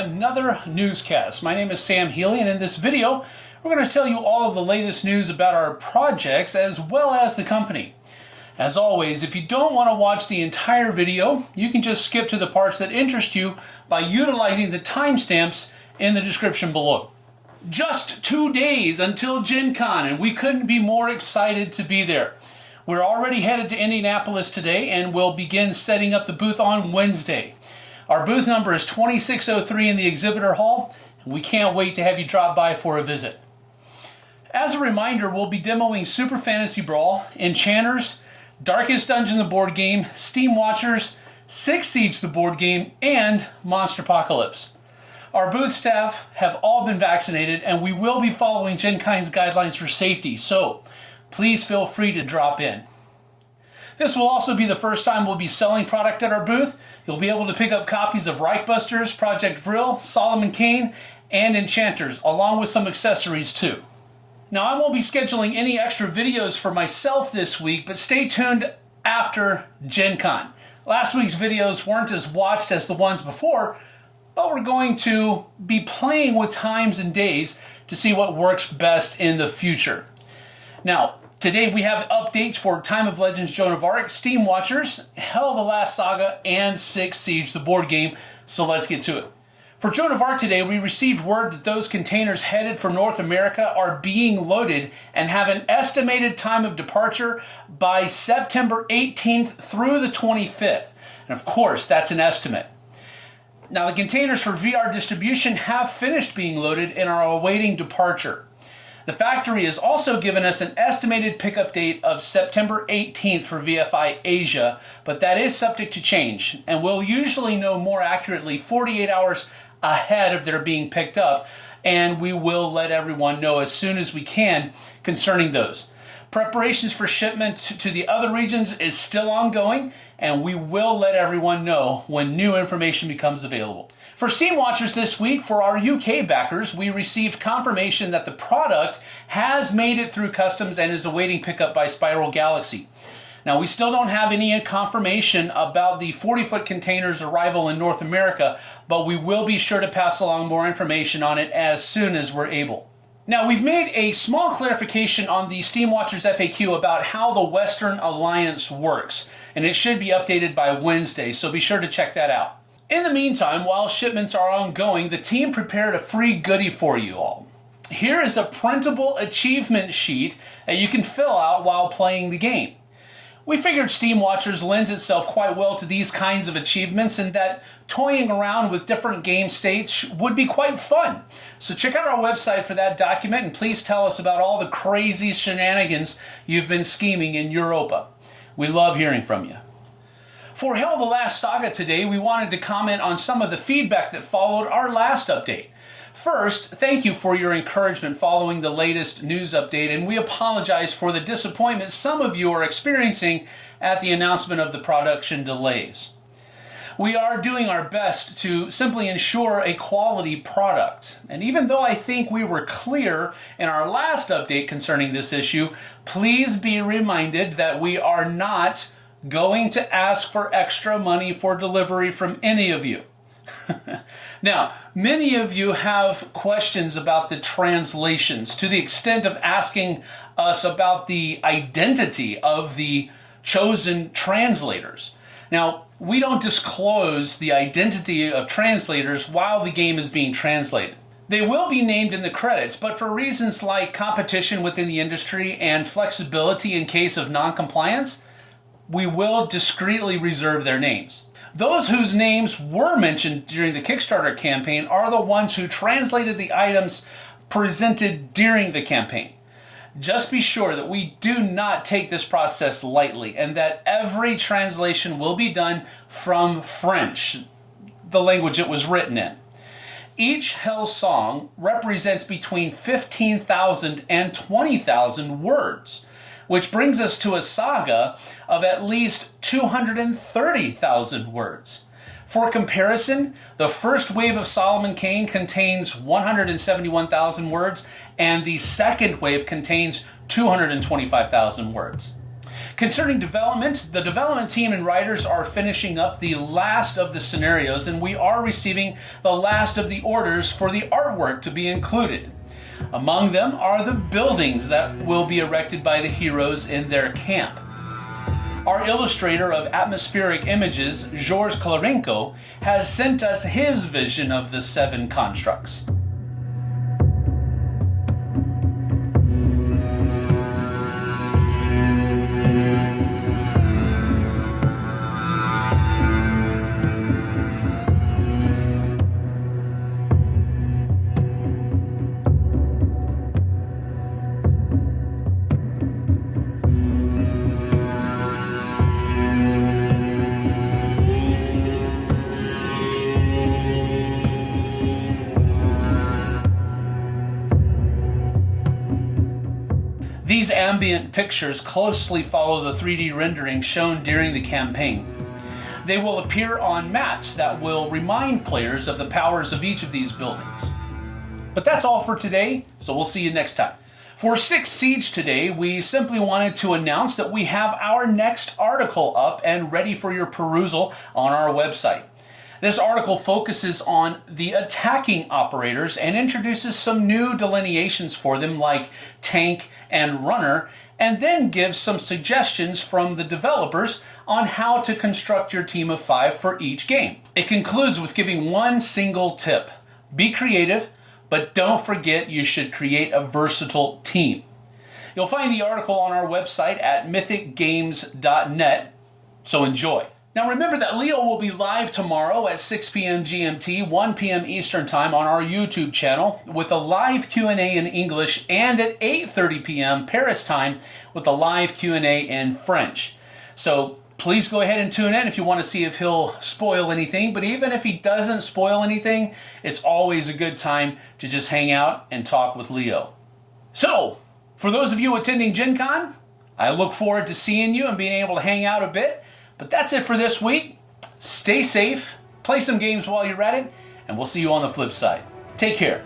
another newscast. My name is Sam Healy, and in this video, we're going to tell you all of the latest news about our projects as well as the company. As always, if you don't want to watch the entire video, you can just skip to the parts that interest you by utilizing the timestamps in the description below. Just two days until Gen Con, and we couldn't be more excited to be there. We're already headed to Indianapolis today and we'll begin setting up the booth on Wednesday. Our booth number is 2603 in the exhibitor hall, and we can't wait to have you drop by for a visit. As a reminder, we'll be demoing Super Fantasy Brawl, Enchanters, Darkest Dungeon the board game, Steam Watchers, Six Siege the board game, and Monster Apocalypse. Our booth staff have all been vaccinated and we will be following Gen guidelines for safety, so please feel free to drop in. This will also be the first time we'll be selling product at our booth. You'll be able to pick up copies of Reichbusters, Project Vril, Solomon Kane, and Enchanters, along with some accessories too. Now I won't be scheduling any extra videos for myself this week, but stay tuned after Gen Con. Last week's videos weren't as watched as the ones before, but we're going to be playing with times and days to see what works best in the future. Now, Today we have updates for Time of Legends Joan of Arc, Steam Watchers, Hel the Last Saga, and Six Siege, the board game, so let's get to it. For Joan of Arc today, we received word that those containers headed for North America are being loaded and have an estimated time of departure by September 18th through the 25th. And of course, that's an estimate. Now, the containers for VR distribution have finished being loaded and are awaiting departure. The factory has also given us an estimated pickup date of September 18th for VFI Asia, but that is subject to change, and we'll usually know more accurately 48 hours ahead of their being picked up, and we will let everyone know as soon as we can concerning those. Preparations for shipment to the other regions is still ongoing, and we will let everyone know when new information becomes available. For Steam Watchers this week, for our UK backers, we received confirmation that the product has made it through customs and is awaiting pickup by Spiral Galaxy. Now, we still don't have any confirmation about the 40 foot container's arrival in North America, but we will be sure to pass along more information on it as soon as we're able. Now, we've made a small clarification on the Steam Watchers FAQ about how the Western Alliance works, and it should be updated by Wednesday, so be sure to check that out. In the meantime, while shipments are ongoing, the team prepared a free goodie for you all. Here is a printable achievement sheet that you can fill out while playing the game. We figured Steam Watchers lends itself quite well to these kinds of achievements and that toying around with different game states would be quite fun. So check out our website for that document and please tell us about all the crazy shenanigans you've been scheming in Europa. We love hearing from you. For Hel the Last Saga today, we wanted to comment on some of the feedback that followed our last update. First, thank you for your encouragement following the latest news update, and we apologize for the disappointment some of you are experiencing at the announcement of the production delays. We are doing our best to simply ensure a quality product. And even though I think we were clear in our last update concerning this issue, please be reminded that we are not going to ask for extra money for delivery from any of you. now, many of you have questions about the translations to the extent of asking us about the identity of the chosen translators. Now, we don't disclose the identity of translators while the game is being translated. They will be named in the credits, but for reasons like competition within the industry and flexibility in case of non-compliance, we will discreetly reserve their names. Those whose names were mentioned during the Kickstarter campaign are the ones who translated the items presented during the campaign. Just be sure that we do not take this process lightly and that every translation will be done from French, the language it was written in. Each Hel song represents between 15,000 and 20,000 words which brings us to a saga of at least 230,000 words. For comparison, the first wave of Solomon Kane contains 171,000 words, and the second wave contains 225,000 words. Concerning development, the development team and writers are finishing up the last of the scenarios, and we are receiving the last of the orders for the artwork to be included. Among them are the buildings that will be erected by the heroes in their camp. Our illustrator of atmospheric images, Georges Klarenko, has sent us his vision of the seven constructs. These ambient pictures closely follow the 3D rendering shown during the campaign. They will appear on mats that will remind players of the powers of each of these buildings. But that's all for today, so we'll see you next time. For Six Siege today, we simply wanted to announce that we have our next article up and ready for your perusal on our website. This article focuses on the attacking operators and introduces some new delineations for them like tank and runner, and then gives some suggestions from the developers on how to construct your team of five for each game. It concludes with giving one single tip. Be creative, but don't forget you should create a versatile team. You'll find the article on our website at mythicgames.net, so enjoy. Now remember that Leo will be live tomorrow at 6 p.m. GMT, 1 p.m. Eastern Time on our YouTube channel with a live Q&A in English and at 8:30 p.m. Paris time with a live Q&A in French. So please go ahead and tune in if you want to see if he'll spoil anything, but even if he doesn't spoil anything, it's always a good time to just hang out and talk with Leo. So, for those of you attending Gen Con, I look forward to seeing you and being able to hang out a bit. But that's it for this week. Stay safe, play some games while you're at it, and we'll see you on the flip side. Take care.